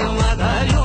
I'm not Madalu.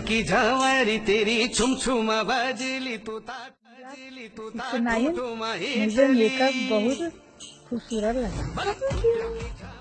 की झवरी तेरी छुम छुम बजली तू ता बजली तू सुनाइए। मुझे मेकअप बहुत खूबसूरत लगा।